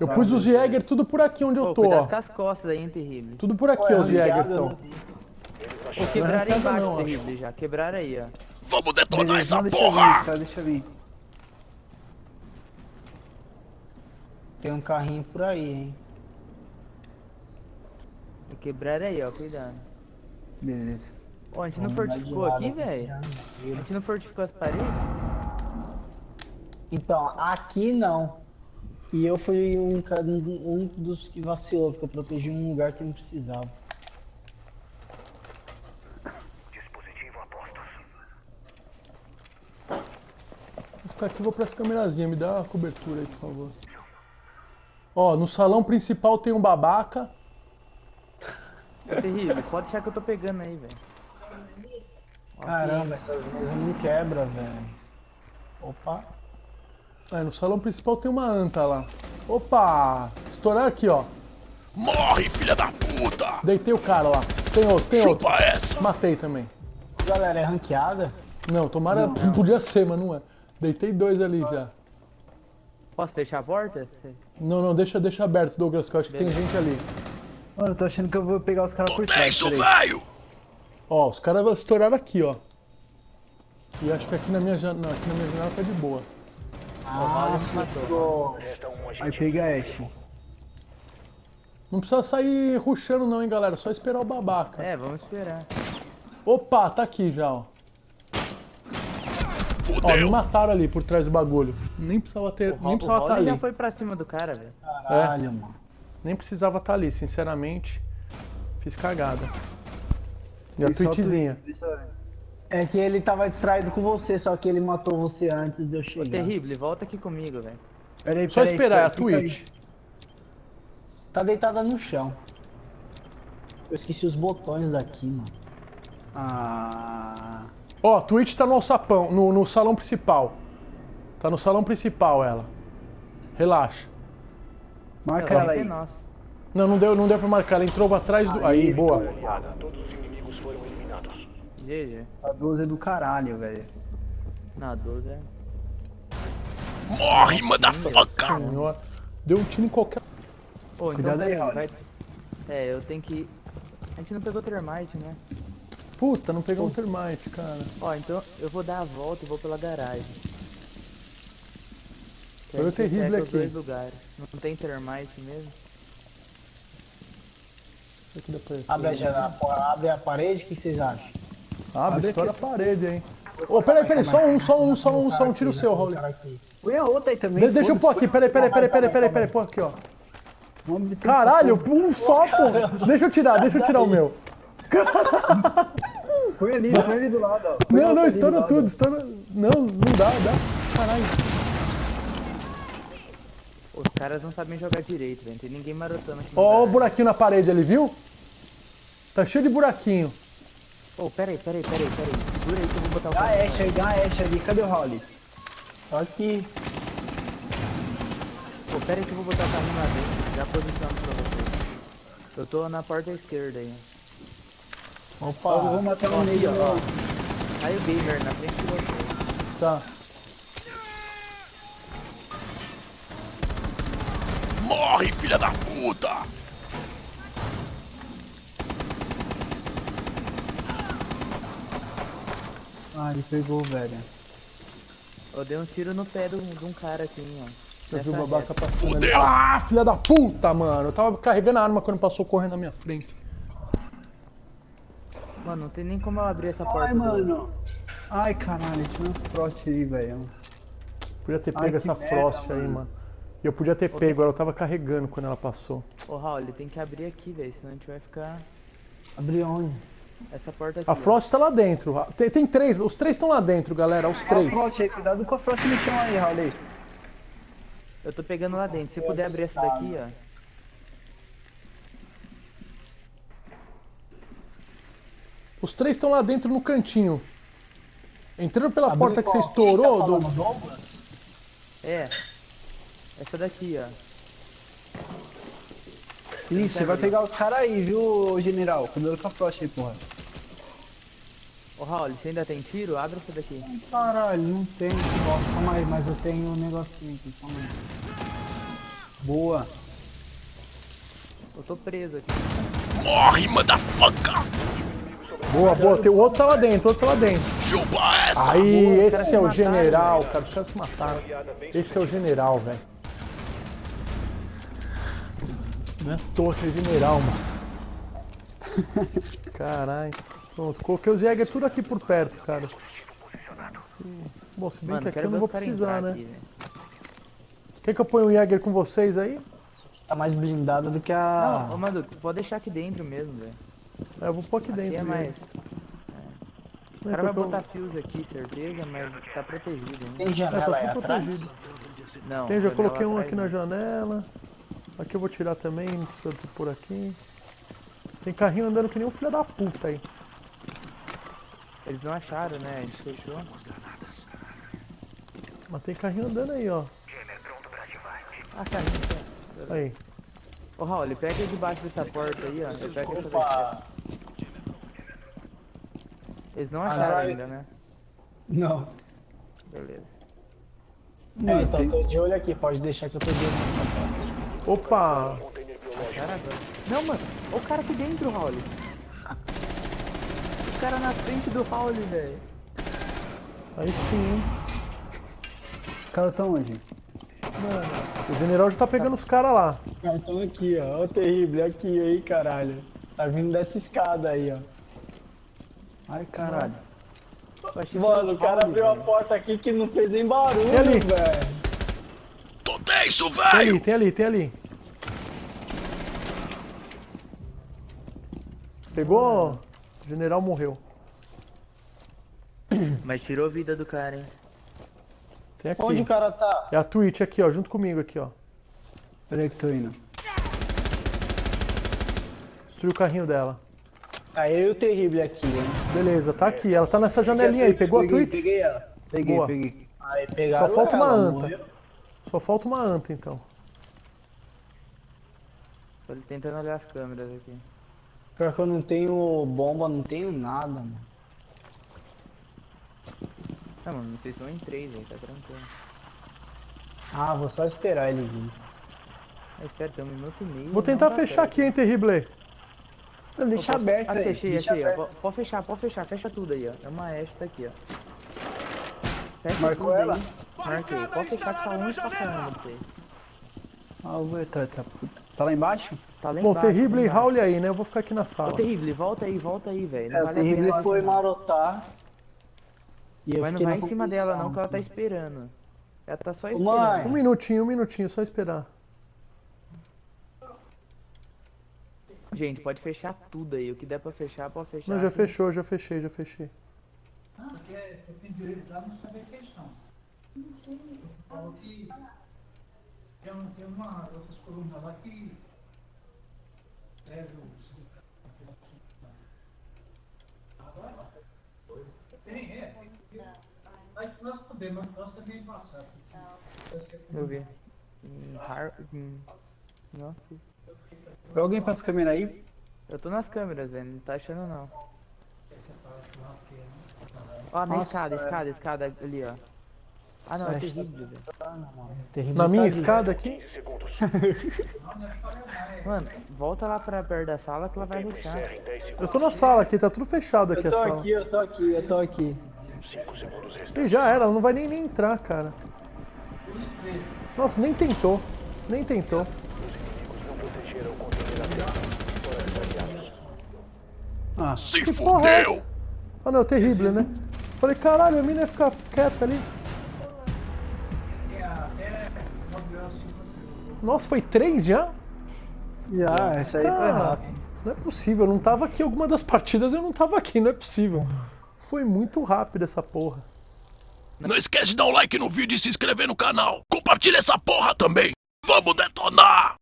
Eu pus os Jäger tudo por aqui onde eu tô, cuidado ó. com as costas aí, hein, terrível. Tudo por aqui, Pô, é os Jäger estão. né? Ô, quebraram arrancada embaixo, terrível, já. Quebraram aí, ó. Vamos detonar essa deixa porra! cara, deixa eu vir. Tem um carrinho por aí, hein? Quebraram aí, ó, cuidado. Beleza. Ô, a gente não fortificou aqui, velho? A gente não fortificou as paredes? Então, aqui não. E eu fui um, cara- um dos que vacilou, porque eu protegi um lugar que não precisava. Vou ficar aqui, vou pra essa câmerazinha. Me dá uma cobertura aí, por favor. Ó, no salão principal tem um babaca. Ô, terrível, pode deixar que eu tô pegando aí, velho. Caramba, essas mesas não quebra, velho. Opa. É, no salão principal tem uma anta lá. Opa! Estourar aqui, ó. Morre, filha da puta! Deitei o cara lá. Tem outro, tem outro. Chupa essa! Matei também. Galera, é ranqueada? Não, tomara. Podia ser, mas não é. Deitei dois ali já. Posso deixar a porta? Não, não, deixa, deixa aberto, Douglas, que eu acho que tem gente ali. Mano, eu tô achando que eu vou pegar os caras por É trás. isso, velho! Ó, os caras estouraram aqui, ó. E acho que aqui na minha janela. Não, aqui na minha janela tá de boa. Ah, matou. Aí pega Ash. Não precisa sair ruxando não, hein, galera. Só esperar o babaca. É, vamos esperar. Opa, tá aqui já, ó. Ó, me mataram ali por trás do bagulho. Nem precisava ter. O, nem precisava estar já ali. foi pra cima do cara, velho. Caralho, mano. Nem precisava estar ali, sinceramente. Fiz cagada. E a tweetzinha. É que ele tava distraído com você, só que ele matou você antes de eu Ô, chegar. terrível, volta aqui comigo, velho. Peraí, Só peraí, esperar, é a fica aí. Twitch. Tá deitada no chão. Eu esqueci os botões daqui, mano. Ah. Ó, a Twitch tá no alçapão, no, no salão principal. Tá no salão principal ela. Relaxa. Marca Ela ela aí. Não, não deu, não deu pra marcar. Ela entrou atrás do. Aí, boa. GG. A 12 é do caralho, velho. Na 12 é. Morre, motherfucker! Senhora. Deu um tiro em qualquer. Ô, então Cuidado aí, vai. É, eu tenho que. A gente não pegou termite, né? Puta, não pegou um termite, cara. Ó, então eu vou dar a volta e vou pela garagem. Que Foi o terrível aqui. dois lugares. Não tem termite mesmo? Abre a, janela, abre a parede, o que vocês acham? Abre, Abre estoura a parede, hein. Ô, peraí, peraí, só um, só um, só um, só um tiro seu, Raul. Põe a outra aí também. De- deixa eu pôr aqui, peraí, peraí, peraí, peraí, peraí, peraí, pô aqui, ó. Caralho, um só, pô. Deixa eu tirar, deixa eu tirar o meu. Põe ali, põe ali do lado, ó. Não, não, estoura tudo, estoura. Não, não dá, dá. Caralho. Os caras não sabem jogar direito, velho. Tem ninguém marotando aqui. Ó, o buraquinho na parede ali, viu? Tá cheio de buraquinho. Ô, peraí, peraí, peraí, peraí. Segura aí que eu vou botar o Dá a aí, dá a ali. Cadê o Holly? Só aqui. Ô, peraí que eu vou botar o carrinho lá dentro. Já posicionando pra vocês. Eu tô na porta esquerda aí. Opa, eu vou matar um aqui, nele, ó. Aí o gamer na frente de você. Tá. Morre, filha da puta! Ah, ele pegou, velho. Eu dei um tiro no pé do- de um cara aqui, ó. Eu vi o babaca reta. passando ali. Ah, filha da puta, mano. Eu tava carregando a arma quando passou correndo na minha frente. Mano, não tem nem como eu abrir essa porta. Ai, mano. Ai, caralho, tinha um frost aí, velho. Podia ter Ai, pego que essa merda, Frost aí, mano. mano. E eu podia ter pego, ela tava carregando quando ela passou. Ô, Raul, ele tem que abrir aqui, velho. Senão a gente vai ficar. Abri onde? Essa porta aqui. A ó. Frost tá lá dentro. Tem, tem três, os três estão lá dentro, galera, os Olha três. frost aí, cuidado com a frost no chão aí, Holly. Eu tô pegando lá dentro. Se puder abrir essa daqui, ó. Os três estão lá dentro no cantinho. Entrando pela Abriu porta que você qual? estourou, tá do... É. Essa daqui, ó. Isso, você vai pegar os caras aí, viu, general? Cuidado com a frost aí, porra. Ô, Raul, você ainda tem tiro? Abre essa daqui. Caralho, não tem. Calma aí, mas eu tenho um negocinho aqui, calma aí. Boa. Eu tô preso aqui. Morre, motherfucker! Boa, boa. Tem, o outro tá lá dentro, o outro tá lá dentro. Chupa essa! Aí, boa, esse é o mataram, general, velho. cara. Os caras se mataram. Esse é o general, velho. Não é à toa que é general, mano. Caralho. Pronto, coloquei os Jäger tudo aqui por perto, cara. Bom, se bem Mano, que aqui eu não vou precisar, né? aqui. Quer que eu ponha um Jäger com vocês aí? Tá mais blindada do que Não, a. ô Madu, pode deixar aqui dentro mesmo, velho. É, eu vou pôr aqui Aqui dentro. é mais. É, O cara vai botar fios aqui, certeza, mas tá protegido ainda. Tem É, tá janela aí tudo atrás? protegido. Não, Tem, já coloquei um aqui na não. janela. Aqui eu vou tirar também, não precisa por aqui. Tem carrinho andando que nem um filho da puta aí. Eles não acharam, né? A gente fechou. Mas tem carrinho andando aí, ó. Ah, tá. então. Aí. Ô Raul, ele pega debaixo dessa porta aí, ó. Ele pega essa daqui. Opa! Eles não Ah, acharam vai. ainda, né? Não. Beleza. É, então eu tô de olho aqui, pode deixar que eu tô de olho. Opa! Não, mano. Olha o cara aqui dentro, Raul. O cara na frente do Raul, velho. Aí sim? Os caras estão onde? O general já tá pegando os caras lá. Os caras estão aqui, ó. Ó o terrível, aqui aí, caralho. Tá vindo dessa escada aí, ó. Ai, caralho. Mano, o cara abriu a velho. porta aqui que não fez nem barulho, Ali? velho. Tem ali, tem ali, tem ali. Pegou? O general morreu. Mas tirou a vida do cara, hein? Tem aqui. Onde o cara tá? É a Twitch aqui, ó, junto comigo aqui, ó. Peraí que tô indo. Destruiu o carrinho dela. Aí eu e o terrível aqui, hein. Beleza, tá aqui. Ela tá nessa janelinha aí. Pegou a Twitch? Peguei ela. Peguei, Boa. peguei. Aí Só falta uma anta. morreu. Só falta uma anta, então. Tô tentando olhar as câmeras aqui. Pior que eu não tenho bomba, não tenho nada, mano. Não, mano, vocês estão em três aí, tá tranquilo. Ah, vou só esperar ele vir. Ah, espera, tem um minuto e meio. Vou tentar fechar certo. aqui, hein, Terrible. Não, deixa Opa, aberto Ah, aí. fechei, deixa achei, ó. aberto. Po- Pode fechar, pode fechar, fecha tudo aí, ó. É uma tá aqui, ó. Fecha Marcou tudo ela? aí. Marquei. Pode fechar que tá longe pra caramba. Ah, eu vou entrar, tá, puta. Tá lá embaixo? Tá lá Bom, embaixo, Terrible lá e embaixo. Raul aí, né? Eu vou ficar aqui na Ô, sala. Terrível, volta aí, volta aí, velho. Não É, o vale pena. foi marotar. E eu Mas não vai em cima dela não, que ela tá esperando. Ela tá só Ô, esperando. mãe. Um minutinho, um minutinho, só esperar. Gente, pode fechar tudo aí. O que der pra fechar, pode fechar. Não, já que- fechou, já fechei, já fechei. Eu vi. Hum, Har... hum. Nossa. Foi alguém pra essa câmera aí? Eu tô nas câmeras, velho. Não tá achando não. Ó, na Nossa, escada, cara. escada, escada ali, ó. Ah não, é que- terrível, velho. Terrível Na minha tá ali. escada aqui? Mano, volta lá pra perto da sala que ela vai ruxar. Eu tô na sala aqui, tá tudo fechado aqui Eu a tô sala. aqui, eu tô aqui, eu tô aqui. E já era, ela não vai nem, nem entrar, cara. Nossa, nem tentou. Nem tentou. Ah, Se é fudeu! Ah não, terrível, né? Falei, caralho, a mina ia ficar quieta ali. Nossa, foi três já? já, essa aí foi rápido. não é possível, eu não tava aqui. Alguma das partidas eu não tava aqui, não é possível. Foi muito rápido essa porra. Não esquece de dar um like no vídeo e se inscrever no canal. Compartilha essa porra também. Vamos detonar!